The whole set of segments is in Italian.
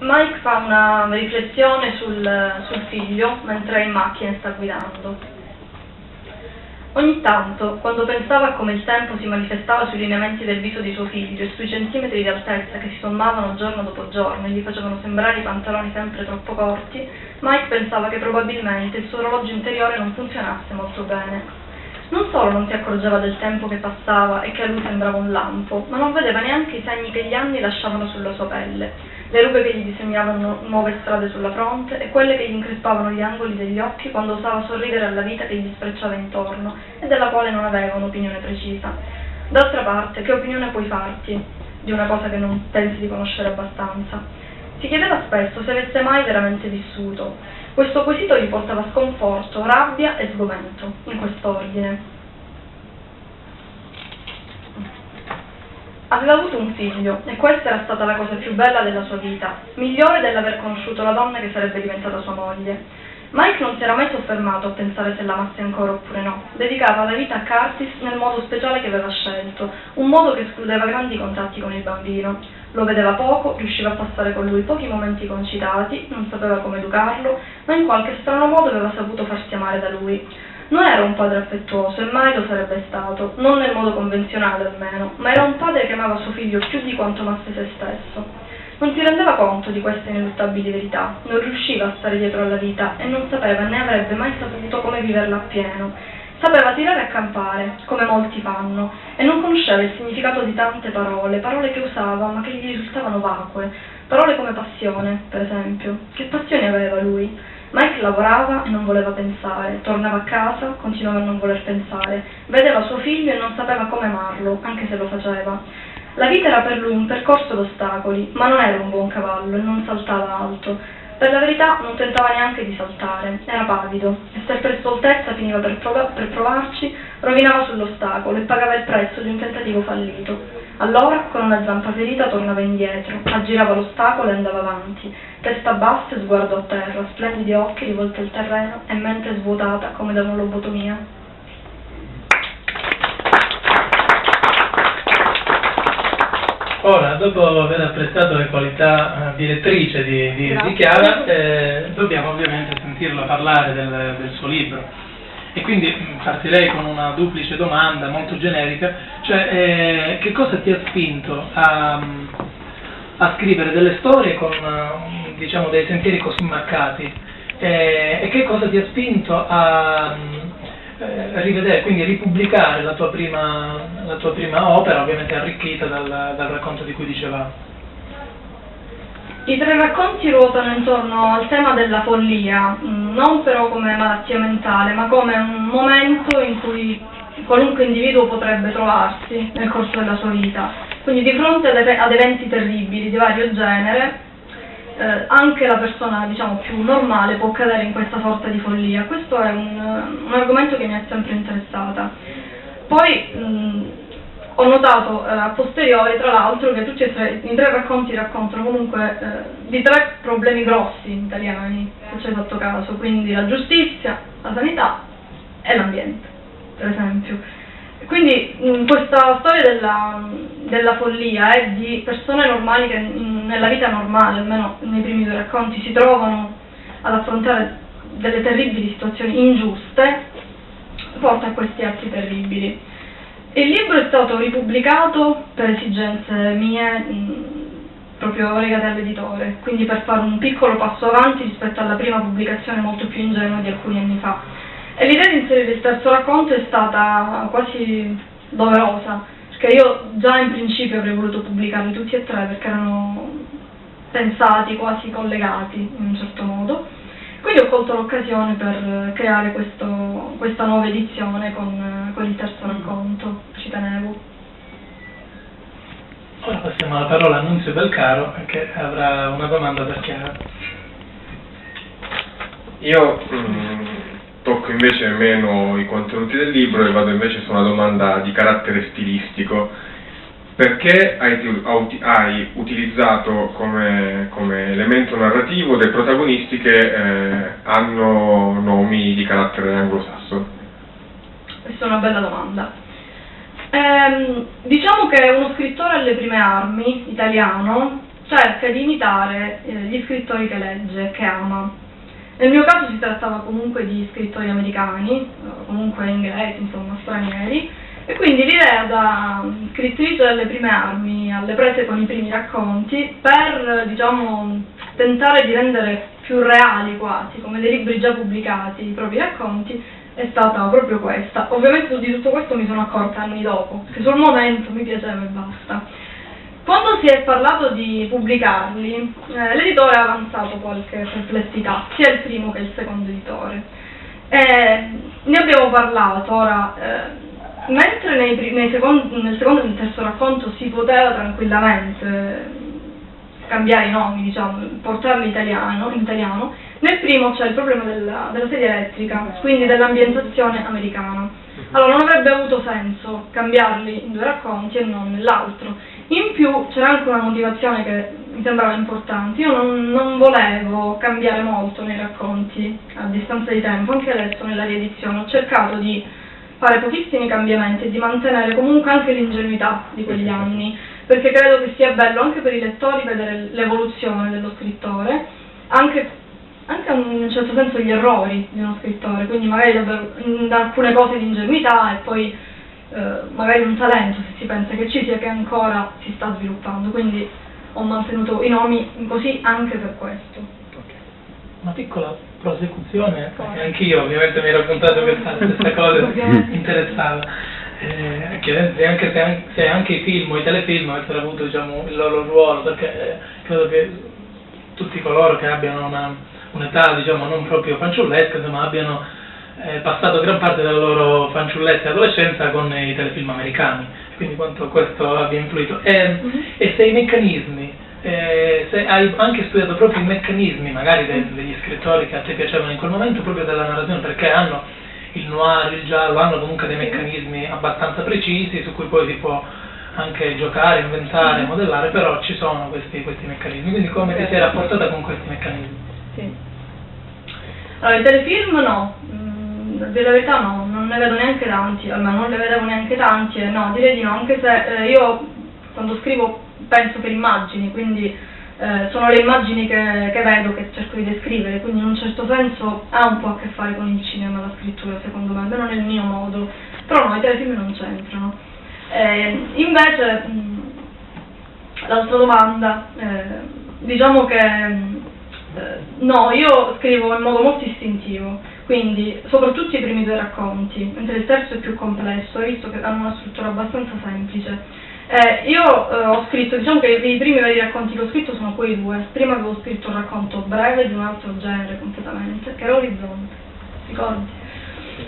Mike fa una riflessione sul, sul figlio mentre è in macchina e sta guidando. Ogni tanto, quando pensava a come il tempo si manifestava sui lineamenti del viso di suo figlio e sui centimetri di altezza che si sommavano giorno dopo giorno e gli facevano sembrare i pantaloni sempre troppo corti, Mike pensava che probabilmente il suo orologio interiore non funzionasse molto bene. Non solo non si accorgeva del tempo che passava e che a lui sembrava un lampo, ma non vedeva neanche i segni che gli anni lasciavano sulla sua pelle le rughe che gli disegnavano nuove strade sulla fronte e quelle che gli increspavano gli angoli degli occhi quando osava sorridere alla vita che gli sfrecciava intorno e della quale non aveva un'opinione precisa. D'altra parte, che opinione puoi farti di una cosa che non pensi di conoscere abbastanza? Si chiedeva spesso se avesse mai veramente vissuto. Questo quesito gli portava sconforto, rabbia e sgomento, in quest'ordine. Aveva avuto un figlio e questa era stata la cosa più bella della sua vita, migliore dell'aver conosciuto la donna che sarebbe diventata sua moglie. Mike non si era mai soffermato a pensare se l'amasse ancora oppure no. Dedicava la vita a Curtis nel modo speciale che aveva scelto, un modo che escludeva grandi contatti con il bambino. Lo vedeva poco, riusciva a passare con lui pochi momenti concitati, non sapeva come educarlo, ma in qualche strano modo aveva saputo farsi amare da lui. Non era un padre affettuoso e mai lo sarebbe stato, non nel modo convenzionale almeno, ma era un padre che amava suo figlio più di quanto amasse se stesso. Non si rendeva conto di queste ineluttabili verità, non riusciva a stare dietro alla vita e non sapeva né avrebbe mai saputo come viverla appieno. Sapeva tirare a campare, come molti fanno, e non conosceva il significato di tante parole, parole che usava ma che gli risultavano vacue, parole come passione, per esempio. Che passione aveva lui? Mike lavorava e non voleva pensare, tornava a casa, continuava a non voler pensare, vedeva suo figlio e non sapeva come amarlo, anche se lo faceva. La vita era per lui un percorso d'ostacoli, ma non era un buon cavallo e non saltava alto. Per la verità non tentava neanche di saltare, era pavido, e se per stoltezza finiva per, prov per provarci, rovinava sull'ostacolo e pagava il prezzo di un tentativo fallito. Allora, con una zampa ferita, tornava indietro, aggirava l'ostacolo e andava avanti, testa bassa e sguardo a terra, splendidi occhi rivolti al terreno e mente svuotata come da una lobotomia. Ora, dopo aver apprezzato le qualità eh, direttrice di, di, di Chiara, eh, dobbiamo ovviamente sentirla parlare del, del suo libro. E quindi mm, partirei con una duplice domanda molto generica, cioè eh, che cosa ti ha spinto a, a scrivere delle storie con mm, diciamo, dei sentieri così marcati eh, e che cosa ti ha spinto a eh, rivedere, quindi ripubblicare la tua, prima, la tua prima opera, ovviamente arricchita dal, dal racconto di cui dicevamo? I tre racconti ruotano intorno al tema della follia, mm, non però come malattia mentale, ma come un momento in cui qualunque individuo potrebbe trovarsi nel corso della sua vita. Quindi di fronte ad eventi terribili di vario genere, eh, anche la persona diciamo, più normale può cadere in questa sorta di follia. Questo è un, un argomento che mi è sempre interessata. Poi mh, mm, ho notato eh, a posteriori, tra l'altro, che tutti e tre, i tre racconti raccontano comunque eh, di tre problemi grossi italiani, se ci hai fatto caso, quindi la giustizia, la sanità e l'ambiente, per esempio. Quindi mh, questa storia della, della, follia è di persone normali che in, nella vita normale, almeno nei primi due racconti, si trovano ad affrontare delle terribili situazioni ingiuste, porta a questi atti terribili. Il libro è stato ripubblicato per esigenze mie, mh, proprio legate all'editore, quindi per fare un piccolo passo avanti rispetto alla prima pubblicazione molto più ingenua di alcuni anni fa. E l'idea di inserire il terzo racconto è stata quasi doverosa, perché io già in principio avrei voluto pubblicarli tutti e tre perché erano pensati, quasi collegati in un certo modo. Quindi ho colto l'occasione per creare questo, questa nuova edizione con, con il terzo racconto, ci tenevo. Ora passiamo la parola a Nunzio Belcaro che avrà una domanda per Chiara. Io mh, mm, tocco invece meno i contenuti del libro e vado invece su una domanda di carattere stilistico perché hai, hai utilizzato come, come, elemento narrativo dei protagonisti che eh, hanno nomi di carattere anglosassone? Questa è una bella domanda. Ehm, diciamo che uno scrittore alle prime armi, italiano, cerca di imitare eh, gli scrittori che legge, che ama. Nel mio caso si trattava comunque di scrittori americani, eh, comunque inglesi, insomma stranieri, e quindi l'idea da scrittrice delle prime armi alle prese con i primi racconti per, diciamo, tentare di rendere più reali quasi, come dei libri già pubblicati, i propri racconti, è stata proprio questa. Ovviamente di tutto questo mi sono accorta anni dopo, che sul momento mi piaceva e basta. Quando si è parlato di pubblicarli, eh, l'editore ha avanzato qualche perplessità, sia il primo che il secondo editore. Eh, ne abbiamo parlato, ora, eh, mentre nei, nei secondi, nel secondo e nel terzo racconto si poteva tranquillamente cambiare i nomi, diciamo, portarli italiano, in italiano, nel primo c'è il problema della, della sedia elettrica, quindi dell'ambientazione americana. Allora non avrebbe avuto senso cambiarli in due racconti e non nell'altro. In più c'era anche una motivazione che mi sembrava importante, io non, non, volevo cambiare molto nei racconti a distanza di tempo, anche adesso nella riedizione. Ho cercato di fare pochissimi cambiamenti e di mantenere comunque anche l'ingenuità di quegli anni, perché credo che sia bello anche per i lettori vedere l'evoluzione dello scrittore, anche, anche in un certo senso gli errori di uno scrittore, quindi magari davvero in alcune cose di ingenuità e poi eh, magari un talento se si pensa che ci sia che ancora si sta sviluppando, quindi ho mantenuto i nomi così anche per questo. Una piccola prosecuzione, perché anch'io ovviamente mi ero raccontato questa stessa cosa, interessava. Eh, che anche se, se, anche i film o i telefilm avessero avuto diciamo, il loro ruolo, perché eh, credo che tutti coloro che abbiano una, un'età diciamo, non proprio fanciullesca, insomma, abbiano eh, passato gran parte della loro fanciullezza e adolescenza con i telefilm americani, quindi quanto questo abbia influito. E, mm-hmm. e se i meccanismi eh, se hai anche studiato proprio i meccanismi magari de, degli scrittori che a te piacevano in quel momento, proprio della narrazione, perché hanno il noir, il giallo, hanno comunque dei meccanismi abbastanza precisi su cui poi si può anche giocare, inventare, modellare, però ci sono questi, questi meccanismi, quindi come ti sei rapportata con questi meccanismi? Sì. Allora, i telefilm no, mm, a dire la verità no, non ne vedo neanche tanti, almeno non ne vedevo neanche tanti, no, direi di no, anche se eh, io quando scrivo penso per immagini, quindi eh, sono le immagini che, che, vedo, che cerco di descrivere, quindi in un certo senso ha un po' a che fare con il cinema la scrittura, secondo me, almeno nel mio modo, però no, i telefilm non c'entrano. Eh, invece, mh, l'altra domanda, eh, diciamo che eh, no, io scrivo in modo molto istintivo, quindi soprattutto i primi due racconti, mentre il terzo è più complesso, hai visto che hanno una struttura abbastanza semplice. Eh, io eh, ho scritto, diciamo che i primi veri racconti che ho scritto sono quei due. Prima avevo scritto un racconto breve di un altro genere completamente, che era Orizzonte, ricordi?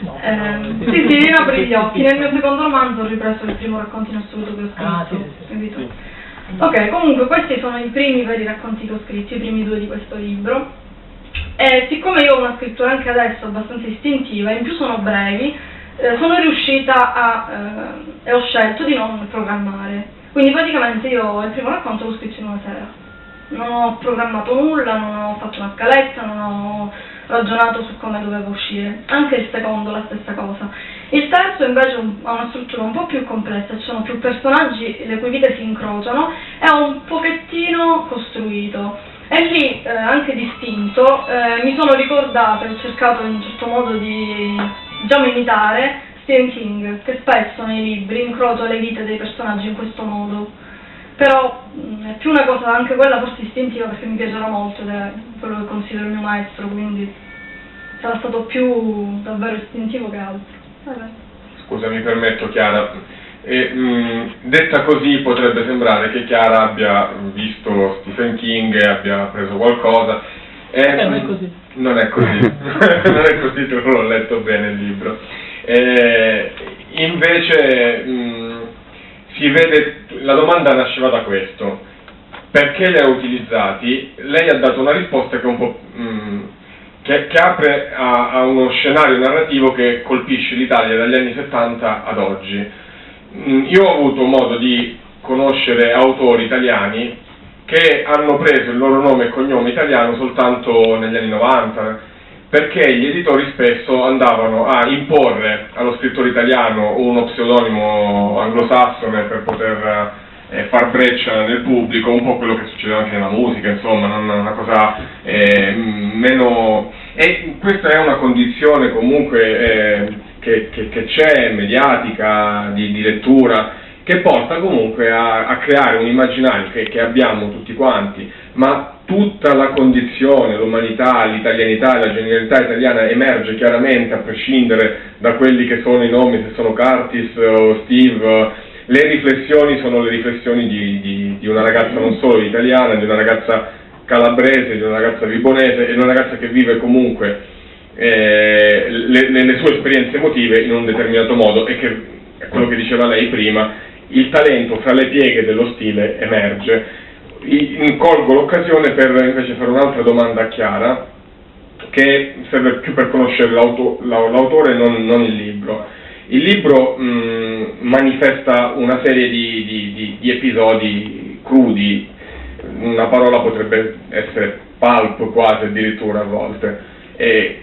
No, eh, no, sì, sì, io apri gli occhi. Nel mio secondo romanzo ho ripreso il primo racconto in assoluto che ho scritto. Ah, sì, sì, sì. Ok, comunque questi sono i primi veri racconti che ho scritto, i primi due di questo libro. E siccome io ho una scrittura anche adesso abbastanza istintiva, in più sono brevi, eh, sono riuscita a, eh, e ho scelto di non programmare. Quindi praticamente io il primo racconto l'ho scritto in una sera. Non ho programmato nulla, non ho fatto una scaletta, non ho ragionato su come doveva uscire. Anche il secondo la stessa cosa. Il terzo invece ha una struttura un po' più complessa, ci sono più personaggi le cui vite si incrociano, è un pochettino costruito. E lì, eh, anche distinto, eh, mi sono ricordata, ho cercato in un certo modo di diciamo imitare Stephen King, che spesso nei libri incrocia le vite dei personaggi in questo modo. Però mh, è più una cosa, anche quella forse istintiva, perché mi piacerà molto ed è quello che considero il mio maestro, quindi sarà stato più davvero istintivo che altro. Vabbè. Scusa, mi permetto Chiara, e, mh, detta così potrebbe sembrare che Chiara abbia visto Stephen King e abbia preso qualcosa. E, eh, non è così. Non è così, non è così, tu l'ho letto bene il libro. E, invece mh, si vede, la domanda nasceva da questo, perché li ha utilizzati? Lei ha dato una risposta che, un po', mh, che, che apre a, a, uno scenario narrativo che colpisce l'Italia dagli anni 70 ad oggi. Mh, io ho avuto modo di conoscere autori italiani che hanno preso il loro nome e cognome italiano soltanto negli anni 90, perché gli editori spesso andavano a imporre allo scrittore italiano uno pseudonimo anglosassone per poter eh, far breccia nel pubblico, un po' quello che succede anche nella musica, insomma, non una cosa eh, meno... E questa è una condizione comunque eh, che c'è, mediatica, di, di lettura, che porta comunque a, a creare un immaginario che, che, abbiamo tutti quanti, ma tutta la condizione, l'umanità, l'italianità la genialità italiana emerge chiaramente a prescindere da quelli che sono i nomi, se sono Curtis o Steve, le riflessioni sono le riflessioni di, di, di una ragazza non solo italiana, di una ragazza calabrese, di una ragazza vibonese e di una ragazza che vive comunque eh, le, le, sue esperienze emotive in un determinato modo e che è quello che diceva lei prima, il talento fra le pieghe dello stile emerge. Colgo l'occasione per invece fare un'altra domanda a Chiara, che serve più per conoscere l'autore e non, non, il libro. Il libro mh, manifesta una serie di, di, di, di, episodi crudi, una parola potrebbe essere pulp quasi addirittura a volte, e,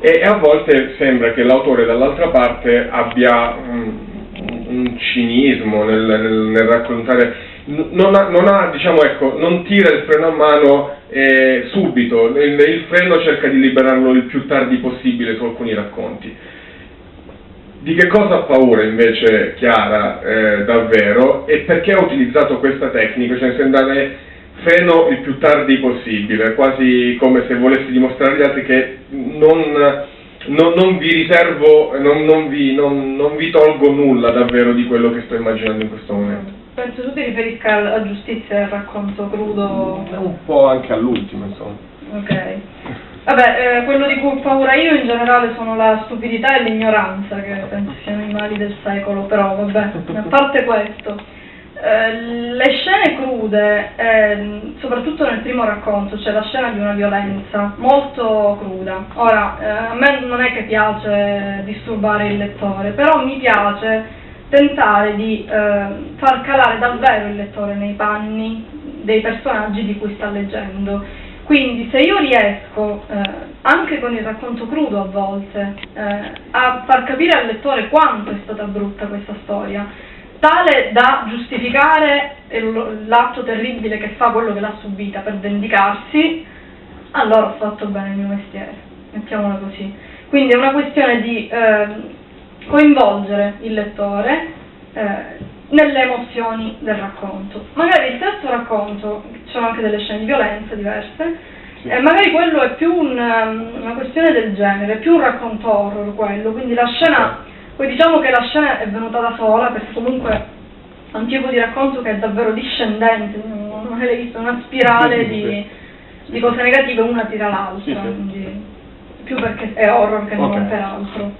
e a volte sembra che l'autore dall'altra parte abbia mh, un cinismo nel, nel, nel raccontare, non, ha, non, ha, diciamo, ecco, non tira il freno a mano eh, subito, il, il, freno cerca di liberarlo il più tardi possibile su alcuni racconti. Di che cosa ha paura invece Chiara eh, davvero e perché ha utilizzato questa tecnica, cioè andare freno il più tardi possibile, quasi come se volessi dimostrare agli altri che non non, non, vi riservo, non, non, vi, non, vi, tolgo nulla davvero di quello che sto immaginando in questo momento. Penso tu ti riferisca alla giustizia del racconto crudo? Un po' anche all'ultimo, insomma. Ok. Vabbè, eh, quello di cui ho paura io in generale sono la stupidità e l'ignoranza, che penso siano i mali del secolo, però vabbè, a parte questo. Eh, le scene crude, eh, soprattutto nel primo racconto, c'è cioè la scena di una violenza molto cruda. Ora, eh, a me non è che piace disturbare il lettore, però mi piace tentare di eh, far calare davvero il lettore nei panni dei personaggi di cui sta leggendo. Quindi se io riesco, eh, anche con il racconto crudo a volte, a far capire al lettore quanto è stata brutta questa storia, tale da giustificare l'atto terribile che fa quello che l'ha subita per vendicarsi, allora ho fatto bene il mio mestiere, mettiamola così. Quindi è una questione di eh, coinvolgere il lettore eh, nelle emozioni del racconto. Magari il terzo racconto, ci sono anche delle scene di violenza diverse, eh, magari quello è più un, una questione del genere, è più un racconto horror quello, quindi la scena poi diciamo che la scena è venuta da sola perché comunque è un tipo di racconto che è davvero discendente, non avete visto una spirale di, di cose negative una tira l'altra, quindi più perché è horror che okay. non per altro.